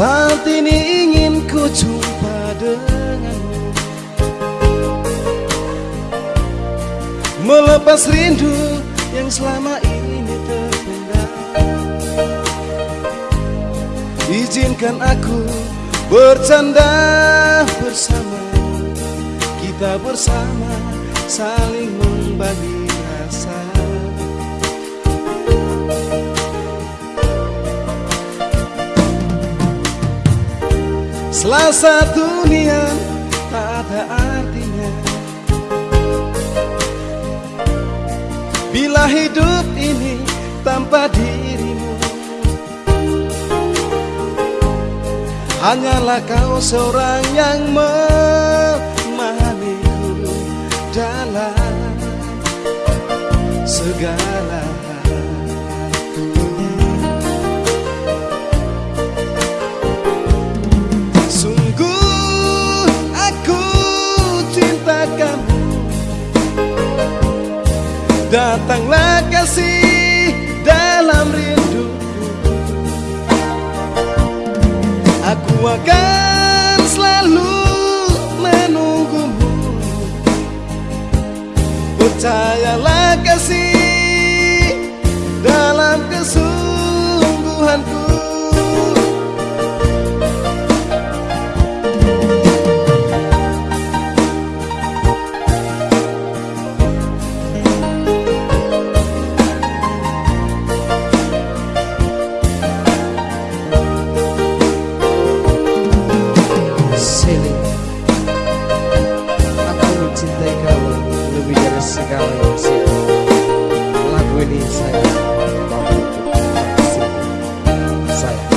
Saat ini ingin ku jumpa denganmu. Melepas rindu yang selama ini terpendam. Izinkan aku bercanda bersama. Kita bersama saling membagi rasa Selasa dunia tak ada artinya. Bila hidup ini tanpa dirimu Hanyalah kau seorang yang memahamiku Datanglah kasih dalam rinduku Aku akan selalu menunggumu. Percayalah kasih dalam kesungguhanku segala yang sih Lagu ini saya mau untuk saya.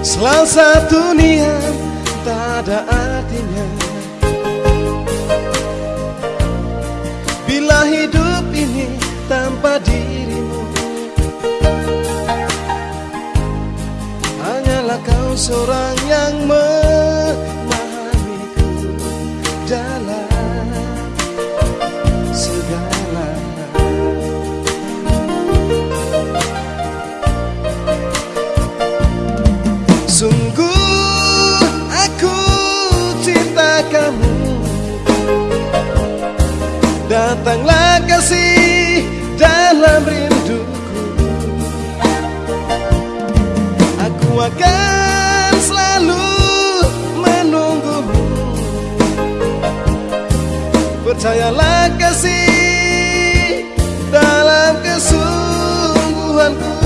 Selasa dunia tak ada artinya. Bila hidup ini tanpa dirimu seorang yang memahamiku dalam segala Sungguh aku cinta kamu. Datanglah kasih dalam rinduku. Aku akan Percayalah kasih dalam kesungguhanku.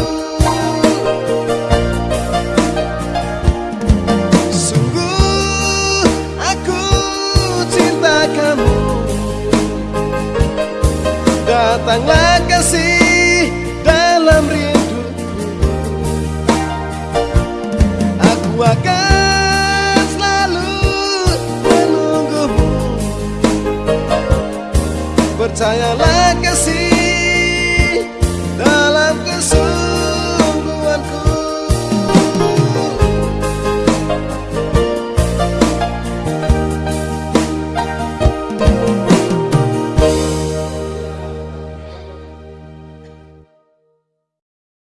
Sungguh aku cinta kamu. Datanglah Percayalah kasih